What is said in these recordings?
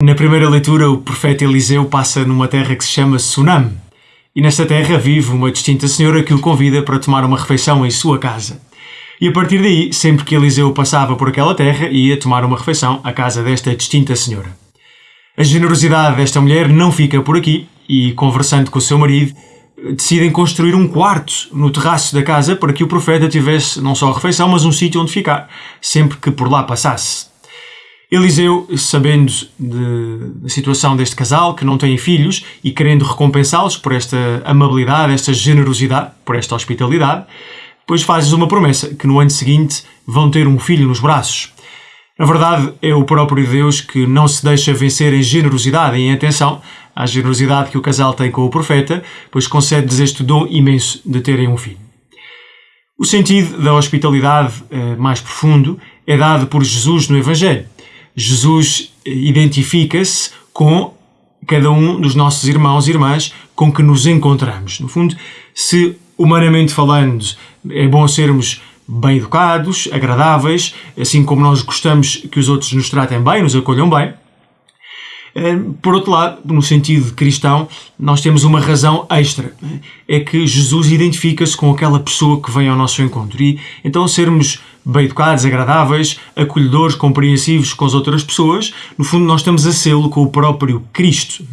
Na primeira leitura, o profeta Eliseu passa numa terra que se chama Sunam. E nesta terra vive uma distinta senhora que o convida para tomar uma refeição em sua casa. E a partir daí, sempre que Eliseu passava por aquela terra, ia tomar uma refeição à casa desta distinta senhora. A generosidade desta mulher não fica por aqui e, conversando com o seu marido, decidem construir um quarto no terraço da casa para que o profeta tivesse não só a refeição, mas um sítio onde ficar, sempre que por lá passasse. Eliseu, sabendo da situação deste casal, que não têm filhos, e querendo recompensá-los por esta amabilidade, esta generosidade, por esta hospitalidade, depois fazes uma promessa, que no ano seguinte vão ter um filho nos braços. Na verdade, é o próprio Deus que não se deixa vencer em generosidade e em atenção à generosidade que o casal tem com o profeta, pois concede-lhes este dom imenso de terem um filho. O sentido da hospitalidade eh, mais profundo é dado por Jesus no Evangelho. Jesus identifica-se com cada um dos nossos irmãos e irmãs com que nos encontramos. No fundo, se humanamente falando é bom sermos bem educados, agradáveis, assim como nós gostamos que os outros nos tratem bem, nos acolham bem, por outro lado, no sentido cristão, nós temos uma razão extra. É que Jesus identifica-se com aquela pessoa que vem ao nosso encontro. E então sermos bem educados, agradáveis, acolhedores, compreensivos com as outras pessoas, no fundo nós estamos a sê-lo com o próprio Cristo.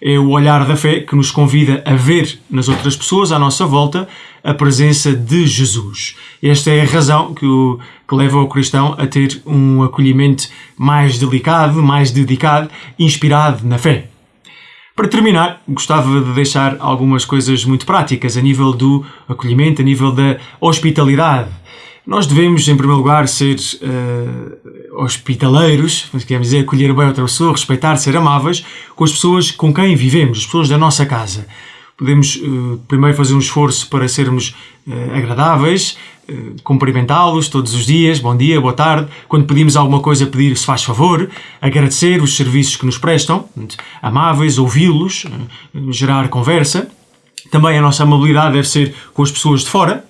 É o olhar da fé que nos convida a ver nas outras pessoas à nossa volta a presença de Jesus. Esta é a razão que, o, que leva o cristão a ter um acolhimento mais delicado, mais dedicado, inspirado na fé. Para terminar, gostava de deixar algumas coisas muito práticas a nível do acolhimento, a nível da hospitalidade. Nós devemos, em primeiro lugar, ser uh, hospitaleiros, queremos dizer, acolher bem outra pessoa, respeitar, ser amáveis com as pessoas com quem vivemos, as pessoas da nossa casa podemos uh, primeiro fazer um esforço para sermos uh, agradáveis, uh, cumprimentá-los todos os dias, bom dia, boa tarde. Quando pedimos alguma coisa, pedir se faz favor, agradecer os serviços que nos prestam, amáveis, ouvi-los, gerar conversa. Também a nossa amabilidade deve ser com as pessoas de fora,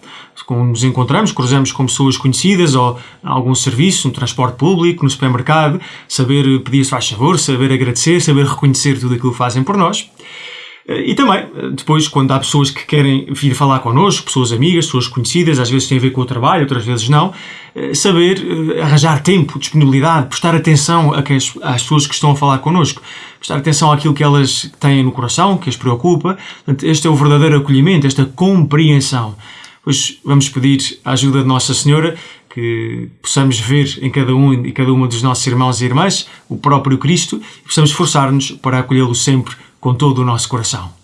quando nos encontramos, cruzamos com pessoas conhecidas ou algum serviço, no transporte público, no supermercado, saber pedir se faz favor, saber agradecer, saber reconhecer tudo aquilo que fazem por nós. E também, depois, quando há pessoas que querem vir falar connosco, pessoas amigas, pessoas conhecidas, às vezes tem a ver com o trabalho, outras vezes não, eh, saber eh, arranjar tempo, disponibilidade, prestar atenção às pessoas que estão a falar connosco, prestar atenção àquilo que elas têm no coração, que as preocupa. Este é o verdadeiro acolhimento, esta compreensão. Pois vamos pedir a ajuda de Nossa Senhora que possamos ver em cada um e cada uma dos nossos irmãos e irmãs o próprio Cristo e possamos esforçar-nos para acolhê-lo sempre com todo o nosso coração.